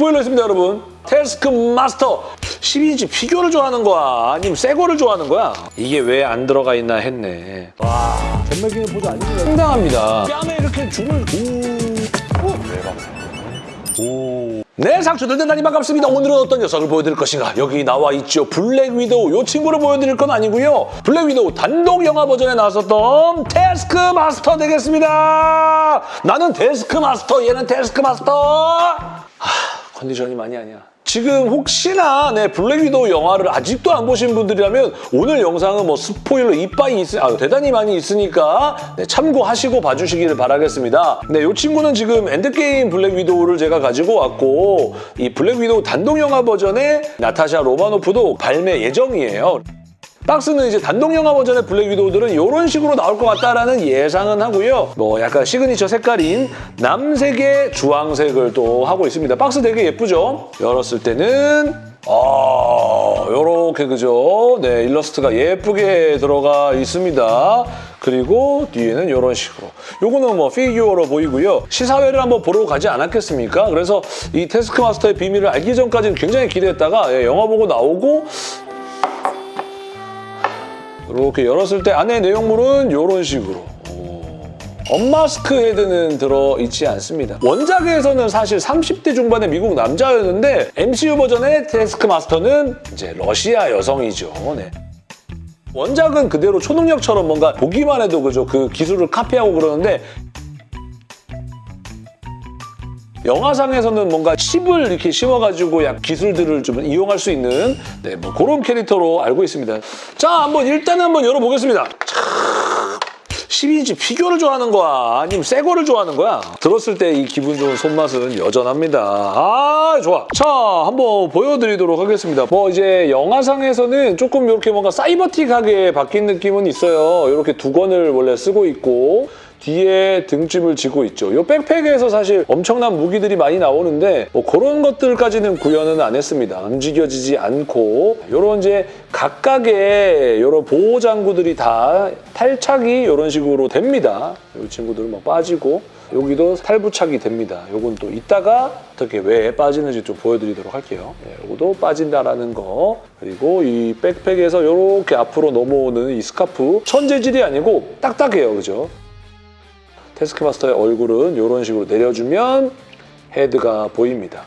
스포일러 있습니다, 여러분. 테스크 마스터 12인치 피규어를 좋아하는 거야? 아니면 새 거를 좋아하는 거야? 이게 왜 안 들어가 있나 했네. 와, 전매기는 보조 아닙니다. 상당합니다. 뺨에 이렇게 줄을 오. 오. 네, 상추들 대단히 반갑습니다. 오늘은 어떤 녀석을 보여드릴 것인가? 여기 나와 있죠. 블랙 위도우. 이 친구를 보여드릴 건 아니고요. 블랙 위도우 단독 영화 버전에 나왔었던 테스크 마스터 되겠습니다. 나는 desk master, 얘는 테스크 마스터. 하, 컨디션이 말이 아니야. 지금 혹시나 네, 블랙 위도우 영화를 아직도 안 보신 분들이라면 오늘 영상은 뭐 스포일러 이빠이 있, 아, 대단히 많이 있으니까 네, 참고하시고 봐주시기를 바라겠습니다. 네, 이 친구는 지금 엔드게임 블랙 위도우를 제가 가지고 왔고 이 블랙 위도우 단독 영화 버전의 나타샤 로마노프도 발매 예정이에요. 박스는 이제 단독 영화 버전의 블랙 위도우들은 이런 식으로 나올 것 같다라는 예상은 하고요. 뭐 약간 시그니처 색깔인 남색의 주황색을 또 하고 있습니다. 박스 되게 예쁘죠? 열었을 때는 아, 요렇게 그죠? 네, 일러스트가 예쁘게 들어가 있습니다. 그리고 뒤에는 이런 식으로. 요거는 뭐 피규어로 보이고요. 시사회를 한번 보러 가지 않았겠습니까? 그래서 이 테스크마스터의 비밀을 알기 전까지는 굉장히 기대했다가 예, 영화 보고 나오고 이렇게 열었을 때 안에 내용물은 이런 식으로 언마스크 헤드는 들어있지 않습니다. 원작에서는 사실 30대 중반의 미국 남자였는데 MCU 버전의 테스크 마스터는 이제 러시아 여성이죠. 네. 원작은 그대로 초능력처럼 뭔가 보기만 해도 그죠 그 기술을 카피하고 그러는데 영화상에서는 뭔가 칩을 이렇게 심어가지고 약 기술들을 좀 이용할 수 있는 네, 뭐 그런 캐릭터로 알고 있습니다. 자, 한번 일단 한번 열어보겠습니다. 12인치 피규어를 좋아하는 거야? 아니면 새 거를 좋아하는 거야? 들었을 때 이 기분 좋은 손맛은 여전합니다. 아, 좋아. 자, 한번 보여드리도록 하겠습니다. 뭐 이제 영화상에서는 조금 이렇게 뭔가 사이버틱하게 바뀐 느낌은 있어요. 이렇게 두 권을 원래 쓰고 있고 뒤에 등짐을 지고 있죠. 이 백팩에서 사실 엄청난 무기들이 많이 나오는데 뭐 그런 것들까지는 구현은 안 했습니다. 움직여지지 않고 이런 이제 각각의 이런 보호 장구들이 다 탈착이 이런 식으로 됩니다. 이 친구들은 막 빠지고 여기도 탈부착이 됩니다. 요건 또 이따가 어떻게 왜 빠지는지 좀 보여드리도록 할게요. 네, 요것도 빠진다라는 거 그리고 이 백팩에서 이렇게 앞으로 넘어오는 이 스카프 천재질이 아니고 딱딱해요. 그죠? 테스크마스터의 얼굴은 이런 식으로 내려주면 헤드가 보입니다.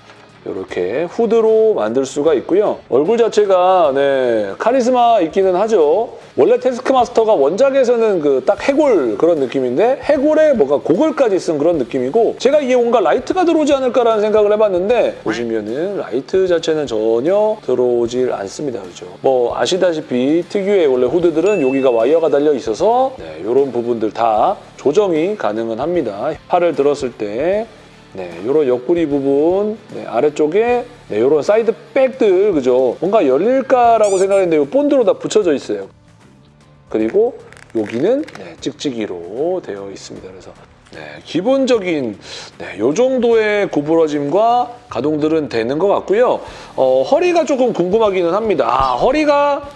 이렇게 후드로 만들 수가 있고요. 얼굴 자체가 네, 카리스마 있기는 하죠. 원래 테스크마스터가 원작에서는 그 딱 해골 그런 느낌인데 해골에 뭐가 고글까지 쓴 그런 느낌이고 제가 이게 뭔가 라이트가 들어오지 않을까라는 생각을 해봤는데 보시면은 라이트 자체는 전혀 들어오질 않습니다. 그죠? 뭐 아시다시피 특유의 원래 후드들은 여기가 와이어가 달려 있어서 네, 이런 부분들 다 조정이 가능은 합니다. 팔을 들었을 때 네, 이런 옆구리 부분 네, 아래쪽에 네, 이런 사이드 백들 그죠? 뭔가 열릴까라고 생각했는데 이 본드로 다 붙여져 있어요. 그리고 여기는 네, 찍찍이로 되어 있습니다. 그래서 네, 기본적인 네, 이 정도의 구부러짐과 가동들은 되는 것 같고요. 어, 허리가 조금 궁금하기는 합니다. 아, 허리가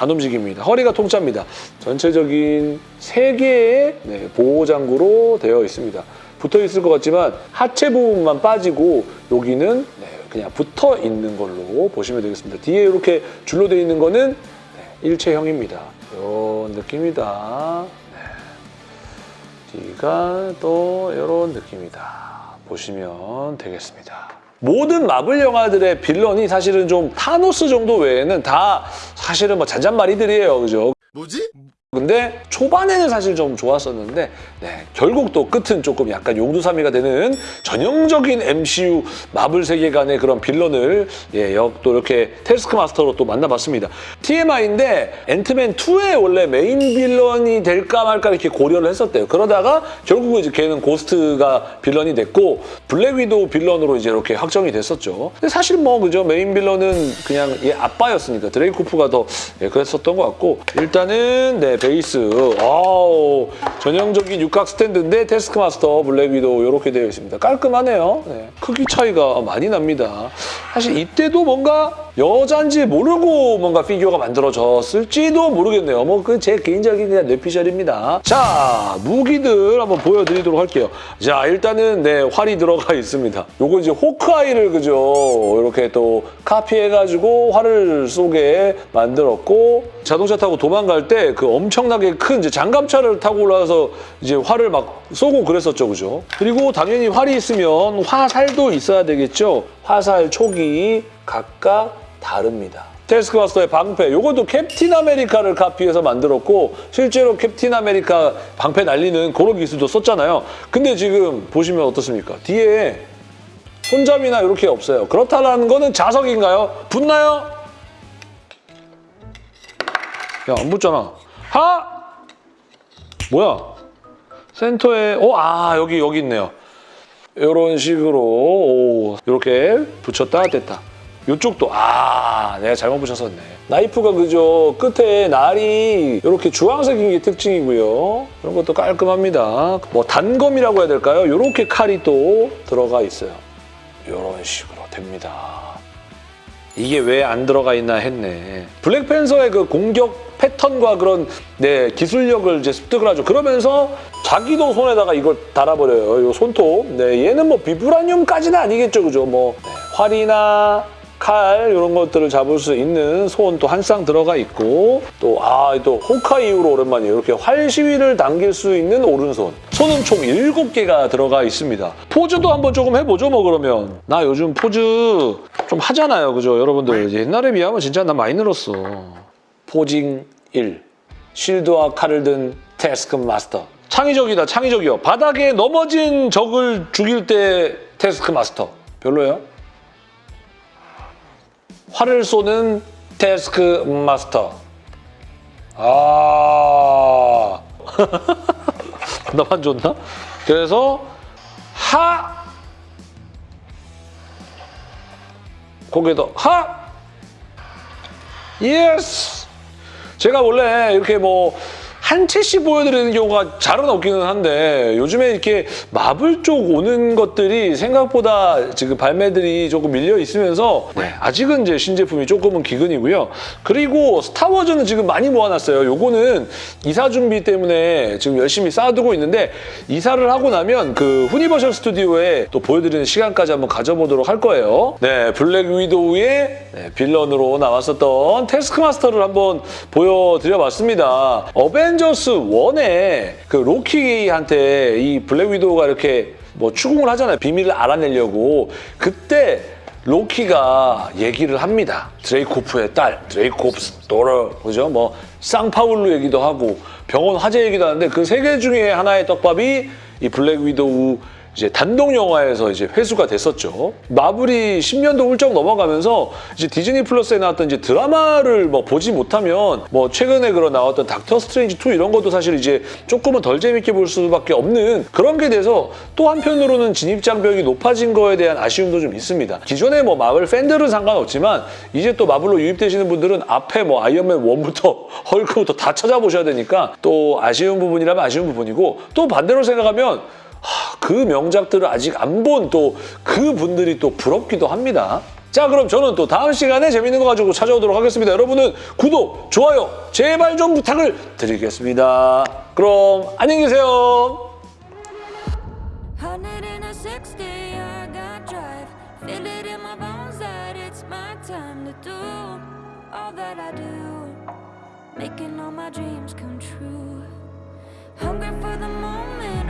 안 움직입니다. 허리가 통짜입니다. 전체적인 세개의 네, 보호장구로 되어 있습니다. 붙어 있을 것 같지만 하체 부분만 빠지고 여기는 네, 그냥 붙어 있는 걸로 보시면 되겠습니다. 뒤에 이렇게 줄로 되어 있는 거는 네, 일체형입니다. 이런 느낌이다. 네. 뒤가 또 이런 느낌이다. 보시면 되겠습니다. 모든 마블 영화들의 빌런이 사실은 좀 타노스 정도 외에는 다 사실은 뭐 잔잔바리들이에요. 그죠? 뭐지? 근데 초반에는 사실 좀 좋았었는데 네, 결국 또 끝은 조금 약간 용두사미가 되는 전형적인 MCU 마블 세계관의 그런 빌런을 예, 역- 또 이렇게 테스크 마스터로 또 만나봤습니다. TMI인데 앤트맨 2의 원래 메인 빌런이 될까 말까 이렇게 고려를 했었대요. 그러다가 결국은 이제 걔는 고스트가 빌런이 됐고 블랙 위도우 빌런으로 이제 이렇게 확정이 됐었죠. 근데 사실 뭐 그죠 메인 빌런은 그냥 얘 아빠였으니까 드레이코프가 더 예, 그랬었던 것 같고 일단은 네 베이스 아우 전형적인 육각 스탠드인데 테스크마스터 블랙 위도우 이렇게 되어 있습니다. 깔끔하네요. 네, 크기 차이가 많이 납니다. 사실 이때도 뭔가 여잔지 모르고 뭔가 피규어가 만들어졌을지도 모르겠네요. 뭐 그죠 개인적인 그냥 뇌피셜입니다. 자 무기들 한번 보여드리도록 할게요. 자 일단은 네 활이 들어가 있습니다. 요거 이제 호크아이를 그죠 이렇게 또 카피해가지고 활을 쏘게 만들었고 자동차 타고 도망갈 때 그 엄청나게 큰 이제 장갑차를 타고 올라와서 이제 활을 막 쏘고 그랬었죠, 그죠? 그리고 당연히 활이 있으면 화살도 있어야 되겠죠. 화살 촉이 각각 다릅니다. 테스크마스터의 방패, 요것도 캡틴 아메리카를 카피해서 만들었고 실제로 캡틴 아메리카 방패 날리는 그런 기술도 썼잖아요. 근데 지금 보시면 어떻습니까? 뒤에 손잡이나 이렇게 없어요. 그렇다는 거는 자석인가요? 붙나요? 야, 안 붙잖아. 하! 뭐야? 센터에, 어, 아, 여기, 여기 있네요. 이런 식으로, 오, 이렇게 붙였다, 뗐다. 이쪽도, 아, 내가 잘못 붙였었네. 나이프가 그죠, 끝에 날이 이렇게 주황색인 게 특징이고요. 이런 것도 깔끔합니다. 뭐 단검이라고 해야 될까요? 이렇게 칼이 또 들어가 있어요. 이런 식으로 됩니다. 이게 왜 안 들어가 있나 했네. 블랙팬서의 그 공격 패턴과 그런 네, 기술력을 이제 습득을 하죠. 그러면서 자기도 손에다가 이걸 달아버려요. 이 손톱. 네, 얘는 뭐 비브라늄까지는 아니겠죠. 그죠? 뭐 네, 활이나 칼 이런 것들을 잡을 수 있는 손또한 쌍 들어가 있고 또 아 또 호카이 이후로 오랜만이에요. 이렇게 활 시위를 당길 수 있는 오른손. 손은 총 7개가 들어가 있습니다. 포즈도 한번 조금 해보죠 뭐 그러면. 나 요즘 포즈 좀 하잖아요. 그죠? 여러분들 옛날에 비하면 진짜 나 많이 늘었어. 포징 1. 쉴드와 칼을 든 태스크 마스터. 창의적이다, 창의적이요. 바닥에 넘어진 적을 죽일 때 태스크 마스터. 별로예요? 활을 쏘는 태스크 마스터. 아. 나만 좋나? 그래서 하 거기에도 하 예스 제가 원래 이렇게 뭐 한 채씩 보여드리는 경우가 잘은 없기는 한데 요즘에 이렇게 마블 쪽 오는 것들이 생각보다 지금 발매들이 조금 밀려 있으면서 네, 아직은 이제 신제품이 조금은 기근이고요. 그리고 스타워즈는 지금 많이 모아놨어요. 요거는 이사 준비 때문에 지금 열심히 쌓아두고 있는데 이사를 하고 나면 그 후니버셜 스튜디오에 또 보여드리는 시간까지 한번 가져보도록 할 거예요. 네, 블랙 위도우의 네, 빌런으로 나왔었던 테스크마스터를 한번 보여드려봤습니다. 어벤져스 1에 그 로키한테 이 블랙 위도우가 이렇게 뭐 추궁을 하잖아요. 비밀을 알아내려고. 그때 로키가 얘기를 합니다. 드레이코프의 딸, Dreykov's daughter, 그죠? 뭐 쌍파울루 얘기도 하고 병원 화재 얘기도 하는데 그 세 개 중에 하나의 떡밥이 이 블랙 위도우 이제 단독 영화에서 이제 회수가 됐었죠. 마블이 10년도 훌쩍 넘어가면서 이제 디즈니 플러스에 나왔던 이제 드라마를 뭐 보지 못하면 뭐 최근에 그런 나왔던 닥터 스트레인지 2 이런 것도 사실 이제 조금은 덜 재밌게 볼 수밖에 없는 그런 게 돼서 또 한편으로는 진입 장벽이 높아진 거에 대한 아쉬움도 좀 있습니다. 기존에 뭐 마블 팬들은 상관없지만 이제 또 마블로 유입되시는 분들은 앞에 뭐 아이언맨 1부터 헐크부터 다 찾아보셔야 되니까 또 아쉬운 부분이라면 아쉬운 부분이고 또 반대로 생각하면 하, 그 명작들을 아직 안 본 또 그 분들이 또 부럽기도 합니다. 자 그럼 저는 또 다음 시간에 재밌는 거 가지고 찾아오도록 하겠습니다. 여러분은 구독, 좋아요 제발 좀 부탁을 드리겠습니다. 그럼 안녕히 계세요. 160, I got drive. Feel it in my bones that it's my time to do all that I do. Making all my dreams come true. Hungry for the moment,